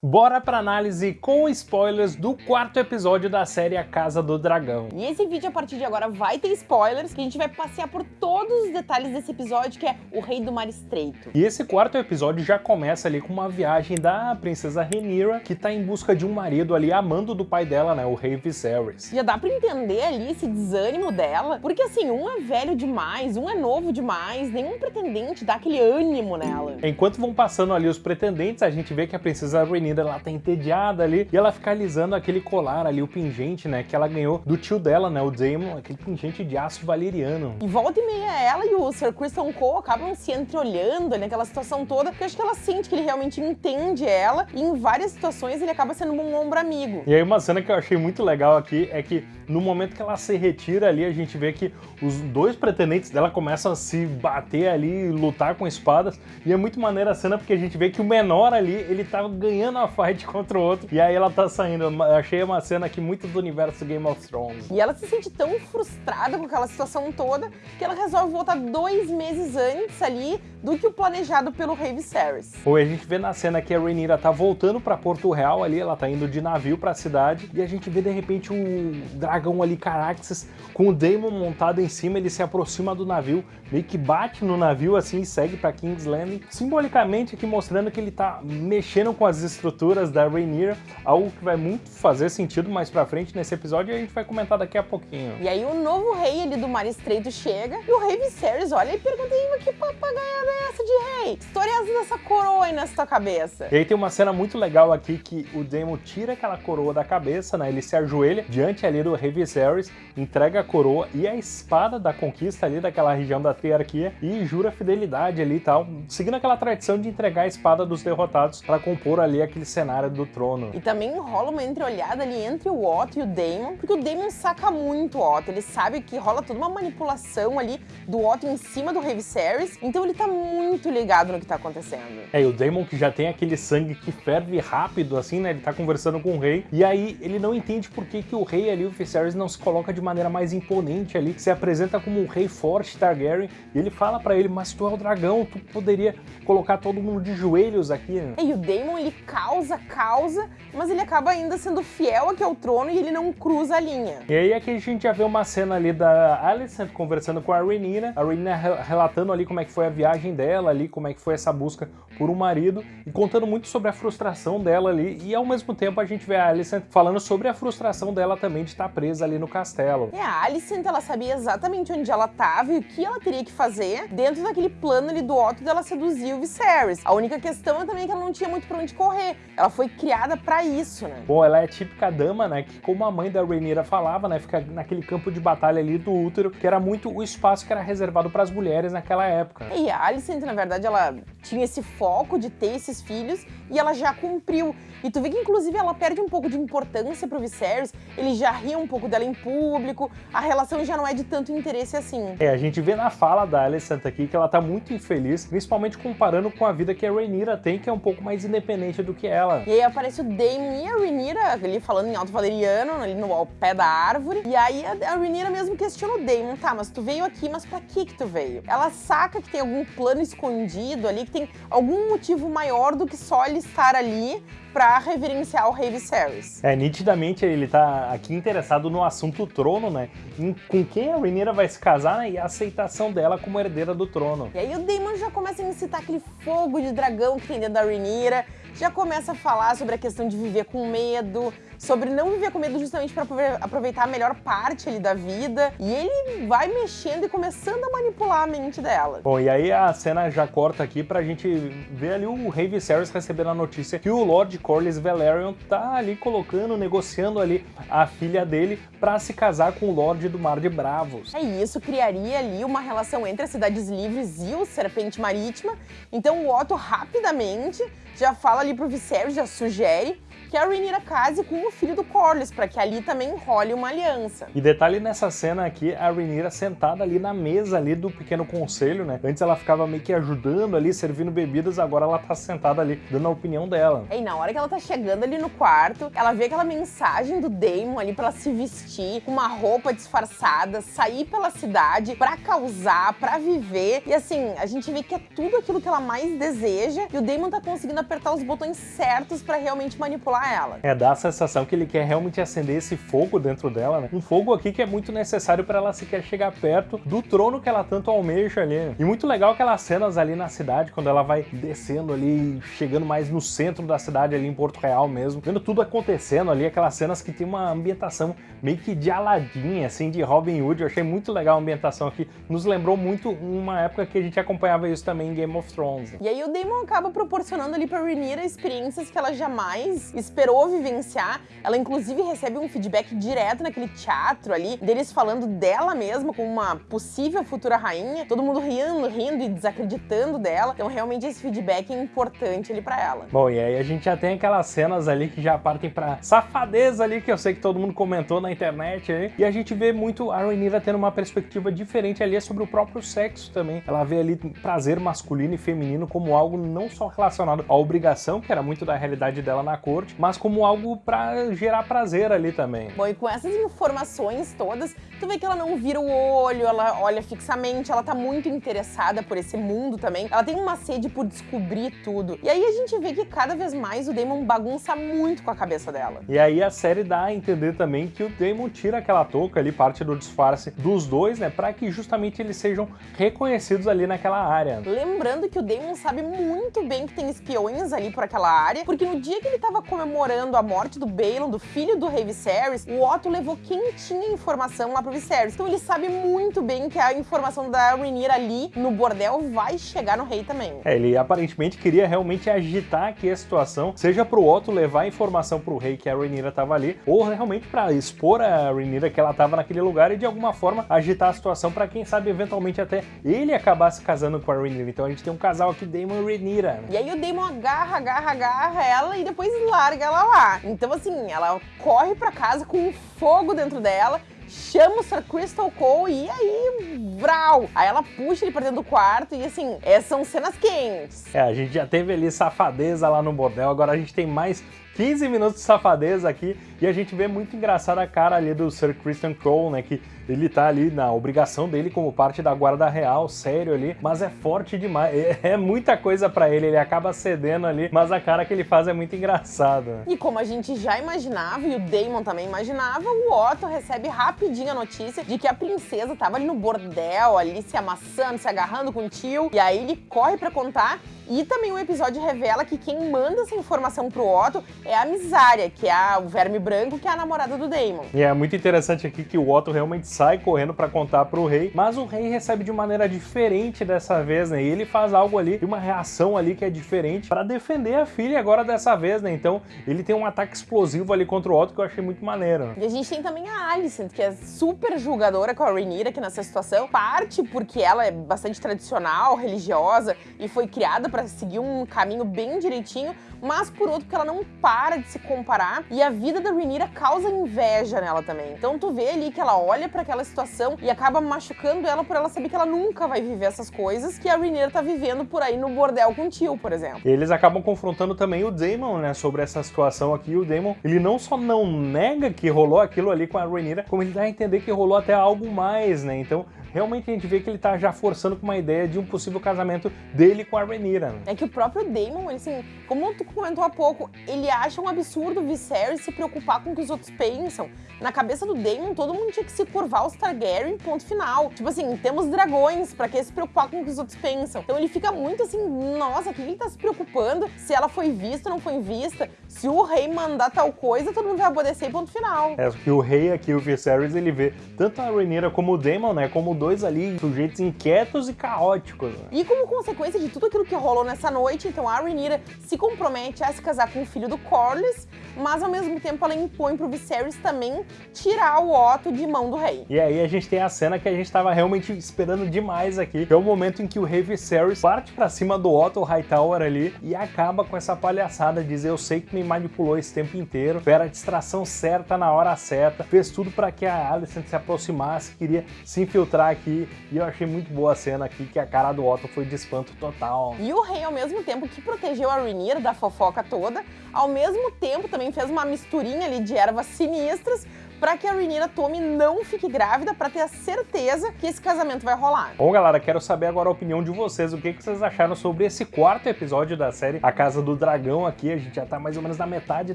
Bora pra análise com spoilers do quarto episódio da série A Casa do Dragão. E esse vídeo, a partir de agora, vai ter spoilers, que a gente vai passear por todos os detalhes desse episódio, que é o Rei do Mar Estreito. E esse quarto episódio já começa ali com uma viagem da princesa Rhaenyra, que tá em busca de um marido ali, amando do pai dela, né, o Rei Viserys. Já dá pra entender ali esse desânimo dela, porque assim, um é velho demais, um é novo demais, nenhum pretendente dá aquele ânimo nela. Enquanto vão passando ali os pretendentes, a gente vê que a princesa Rhaenyra ela tá entediada ali, e ela fica alisando aquele colar ali, o pingente, né, que ela ganhou do tio dela, né, o Daemon, aquele pingente de aço valeriano. E volta e meia ela e o Sir Christian Cole acabam se entreolhando naquela situação toda, porque acho que ela sente que ele realmente entende ela, e em várias situações ele acaba sendo um ombro amigo. E aí uma cena que eu achei muito legal aqui é que no momento que ela se retira ali, a gente vê que os dois pretendentes dela começam a se bater ali, lutar com espadas, e é muito maneira a cena porque a gente vê que o menor ali, ele tá ganhando uma fight contra o outro, e aí ela tá saindo. Eu achei uma cena aqui muito do universo Game of Thrones. E ela se sente tão frustrada com aquela situação toda que ela resolve voltar dois meses antes ali do que o planejado pelo Rei Viserys. Oi, a gente vê na cena que a Rhaenyra tá voltando pra Porto Real ali, ela tá indo de navio pra cidade, e a gente vê de repente um dragão ali, Caraxes, com o Daemon montado em cima, ele se aproxima do navio, meio que bate no navio assim e segue pra King's Landing, simbolicamente aqui mostrando que ele tá mexendo com as estruturas da Rhaenyra, algo que vai muito fazer sentido mais pra frente nesse episódio e a gente vai comentar daqui a pouquinho. E aí o novo rei ali do Mar Estreito chega, e o Rei Viserys olha e pergunta, que papagaia é essa história essa dessa coroa aí nessa tua cabeça? E aí tem uma cena muito legal aqui que o Daemon tira aquela coroa da cabeça, né? Ele se ajoelha diante ali do Rei Viserys, entrega a coroa e a espada da conquista ali daquela região da triarquia e jura fidelidade ali e tal, seguindo aquela tradição de entregar a espada dos derrotados para compor ali aquele cenário do trono. E também rola uma entreolhada ali entre o Otto e o Daemon, porque o Daemon saca muito o Otto, ele sabe que rola toda uma manipulação ali do Otto em cima do Rei Viserys, então ele tá muito ligado no que tá acontecendo. É, e o Daemon que já tem aquele sangue que ferve rápido, assim, né? Ele tá conversando com o rei, e aí ele não entende por que, que o rei ali, o Viserys, não se coloca de maneira mais imponente ali, se apresenta como um rei forte Targaryen, e ele fala pra ele, mas tu é o dragão, tu poderia colocar todo mundo de joelhos aqui, né? E o Daemon, ele causa, causa, mas ele acaba ainda sendo fiel aqui ao trono e ele não cruza a linha. E aí aqui a gente já vê uma cena ali da Alicent conversando com a Rhaenyra, a Rhaenyra re- relatando ali como é que foi a viagem dela ali, como é que foi essa busca por um marido, e contando muito sobre a frustração dela ali, e ao mesmo tempo a gente vê a Alicent falando sobre a frustração dela também de estar presa ali no castelo. E a Alicent, ela sabia exatamente onde ela tava e o que ela teria que fazer dentro daquele plano ali do Otto dela seduzir o Viserys. A única questão é também que ela não tinha muito pra onde correr. Ela foi criada pra isso, né? Bom, ela é a típica dama, né, que como a mãe da Rhaenyra falava, né, fica naquele campo de batalha ali do útero, que era muito o espaço que era reservado para as mulheres naquela época. E a Alicent, na verdade, ela club tinha esse foco de ter esses filhos e ela já cumpriu. E tu vê que, inclusive, ela perde um pouco de importância pro Viserys, ele já ri um pouco dela em público, a relação já não é de tanto interesse assim. É, a gente vê na fala da Alicent aqui que ela tá muito infeliz, principalmente comparando com a vida que a Rhaenyra tem, que é um pouco mais independente do que ela. E aí aparece o Daemon e a Rhaenyra ali falando em alto valeriano, ali no ao pé da árvore. E aí a, a Rhaenyra mesmo questiona o Daemon, tá, mas tu veio aqui, mas pra que que tu veio? Ela saca que tem algum plano escondido ali, que tem algum motivo maior do que só ele estar ali pra reverenciar o Rei Viserys. É, nitidamente ele tá aqui interessado no assunto trono, né? Em com quem a Rhaenyra vai se casar, né? E a aceitação dela como herdeira do trono. E aí o Daemon já começa a incitar aquele fogo de dragão que tem dentro da Rhaenyra, já começa a falar sobre a questão de viver com medo, sobre não viver com medo justamente para aproveitar a melhor parte ali da vida. E ele vai mexendo e começando a manipular a mente dela. Bom, e aí a cena já corta aqui pra gente ver ali o Rei Viserys recebendo a notícia que o Lord Corlys Velaryon tá ali colocando, negociando ali a filha dele pra se casar com o Lorde do Mar de Bravos. É isso, criaria ali uma relação entre as Cidades Livres e o Serpente Marítima. Então o Otto rapidamente já fala ali pro Viserys, já sugere que a Rhaenyra case com o filho do Corlys, para que ali também role uma aliança. E detalhe nessa cena aqui, a Rhaenyra sentada ali na mesa ali do pequeno conselho, né? Antes ela ficava meio que ajudando ali, servindo bebidas, agora ela tá sentada ali, dando a opinião dela. E na hora que ela tá chegando ali no quarto, ela vê aquela mensagem do Daemon ali pra ela se vestir com uma roupa disfarçada, sair pela cidade pra causar, pra viver. E assim, a gente vê que é tudo aquilo que ela mais deseja e o Daemon tá conseguindo apertar os botões certos para realmente manipular ela. É, dá a sensação que ele quer realmente acender esse fogo dentro dela, né? Um fogo aqui que é muito necessário para ela sequer chegar perto do trono que ela tanto almeja ali. E muito legal aquelas cenas ali na cidade, quando ela vai descendo ali, chegando mais no centro da cidade ali em Porto Real mesmo, vendo tudo acontecendo ali, aquelas cenas que tem uma ambientação meio que de Aladdin, assim, de Robin Hood. Eu achei muito legal a ambientação aqui. Nos lembrou muito uma época que a gente acompanhava isso também em Game of Thrones. E aí o Damon acaba proporcionando ali pra Rhaenyra experiências que ela jamais esperou vivenciar. Ela inclusive recebe um feedback direto naquele teatro ali, deles falando dela mesma como uma possível futura rainha, todo mundo rindo, rindo e desacreditando dela. Então realmente esse feedback é importante ali pra ela. Bom, e aí a gente já tem aquelas cenas ali que já partem pra safadeza ali, que eu sei que todo mundo comentou na internet aí. E a gente vê muito a Rhaenyra tendo uma perspectiva diferente ali sobre o próprio sexo também. Ela vê ali prazer masculino e feminino como algo não só relacionado à obrigação, que era muito da realidade dela na corte, mas como algo para gerar prazer ali também. Bom, e com essas informações todas, tu vê que ela não vira o olho, ela olha fixamente, ela tá muito interessada por esse mundo também. Ela tem uma sede por descobrir tudo. E aí a gente vê que cada vez mais o Damon bagunça muito com a cabeça dela. E aí a série dá a entender também que o Damon tira aquela touca ali, parte do disfarce dos dois, né, para que justamente eles sejam reconhecidos ali naquela área. Lembrando que o Damon sabe muito bem que tem espiões ali por aquela área, porque no dia que ele tava comemorando a morte do Balon, do filho do rei Viserys, o Otto levou quem tinha informação lá pro Viserys. Então ele sabe muito bem que a informação da Rhaenyra ali no bordel vai chegar no rei também. É, ele aparentemente queria realmente agitar aqui a situação, seja pro Otto levar a informação pro rei que a Rhaenyra tava ali, ou realmente para expor a Rhaenyra que ela tava naquele lugar e de alguma forma agitar a situação para quem sabe eventualmente até ele acabar se casando com a Rhaenyra. Então a gente tem um casal aqui, Daemon e Rhaenyra. né? E aí o Damon agarra, agarra, agarra ela e depois larga ela lá. Então assim, ela corre pra casa com fogo dentro dela, chama o Sir Crystal Cole e aí, vral! Aí ela puxa ele pra dentro do quarto e assim, é, são cenas quentes. É, a gente já teve ali safadeza lá no bordel, agora a gente tem mais 15 minutos de safadeza aqui e a gente vê muito engraçada a cara ali do Sir Christian Cole, né, que ele tá ali na obrigação dele como parte da guarda real, sério ali, mas é forte demais, é, é muita coisa pra ele, ele acaba cedendo ali, mas a cara que ele faz é muito engraçada. E como a gente já imaginava, e o Damon também imaginava, o Otto recebe rapidinho a notícia de que a princesa tava ali no bordel, ali se amassando, se agarrando com o tio, e aí ele corre pra contar. E também o episódio revela que quem manda essa informação pro Otto é a Misária, que é o verme branco, que é a namorada do Damon. E é muito interessante aqui que o Otto realmente sai correndo pra contar pro rei, mas o rei recebe de maneira diferente dessa vez, né? E ele faz algo ali, uma reação ali que é diferente pra defender a filha agora dessa vez, né? Então ele tem um ataque explosivo ali contra o Otto que eu achei muito maneiro. E a gente tem também a Alicent, que é super julgadora com a Rhaenyra aqui nessa situação. Parte porque ela é bastante tradicional, religiosa e foi criada pra seguir um caminho bem direitinho, mas por outro porque ela não para de se comparar e a vida da Rhaenyra causa inveja nela também. Então tu vê ali que ela olha pra aquela situação e acaba machucando ela por ela saber que ela nunca vai viver essas coisas que a Rhaenyra tá vivendo por aí no bordel com o tio, por exemplo. Eles acabam confrontando também o Daemon, né, sobre essa situação aqui. O Daemon, ele não só não nega que rolou aquilo ali com a Rhaenyra, como ele dá a entender que rolou até algo mais, né? Então, realmente a gente vê que ele tá já forçando com uma ideia de um possível casamento dele com a Rhaenyra. né? É que o próprio Damon, ele, assim, como tu comentou há pouco, ele acha um absurdo o Viserys se preocupar com o que os outros pensam. Na cabeça do Damon, todo mundo tinha que se curvar aos Targaryen, ponto final. Tipo assim, temos dragões, pra que se preocupar com o que os outros pensam? Então ele fica muito assim, nossa, o que ele tá se preocupando? Se ela foi vista ou não foi vista? Se o rei mandar tal coisa, todo mundo vai obedecer, ponto final. É que o rei aqui, o Viserys, ele vê tanto a Rhaenyra como o Daemon, né, como dois ali sujeitos inquietos e caóticos. né? E como consequência de tudo aquilo que rolou nessa noite, então a Rhaenyra se compromete a se casar com o filho do Corlys, mas ao mesmo tempo ela impõe pro Viserys também tirar o Otto de mão do rei. E aí a gente tem a cena que a gente tava realmente esperando demais aqui, que é o momento em que o rei Viserys parte pra cima do Otto Hightower ali e acaba com essa palhaçada, diz eu sei que me manipulou esse tempo inteiro, era a distração certa na hora certa, fez tudo pra que a Alicent se aproximasse, queria se infiltrar aqui, e eu achei muito boa a cena aqui, que a cara do Otto foi de espanto total. E o rei, ao mesmo tempo que protegeu a Rhaenyra da fofoca toda, ao mesmo tempo também fez uma misturinha ali de ervas sinistras pra que a Rhaenyra tome não fique grávida, pra ter a certeza que esse casamento vai rolar. Bom, galera, quero saber agora a opinião de vocês. O que, que vocês acharam sobre esse quarto episódio da série A Casa do Dragão aqui? A gente já tá mais ou menos na metade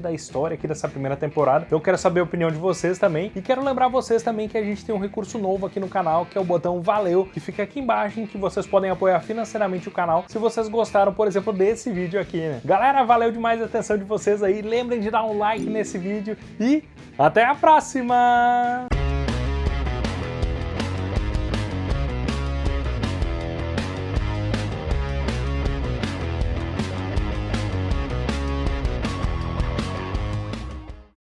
da história aqui dessa primeira temporada. Eu quero saber a opinião de vocês também. E quero lembrar vocês também que a gente tem um recurso novo aqui no canal, que é o botão Valeu, que fica aqui embaixo, em que vocês podem apoiar financeiramente o canal, se vocês gostaram, por exemplo, desse vídeo aqui, né? Galera, valeu demais a atenção de vocês aí. Lembrem de dar um like nesse vídeo e até a próxima!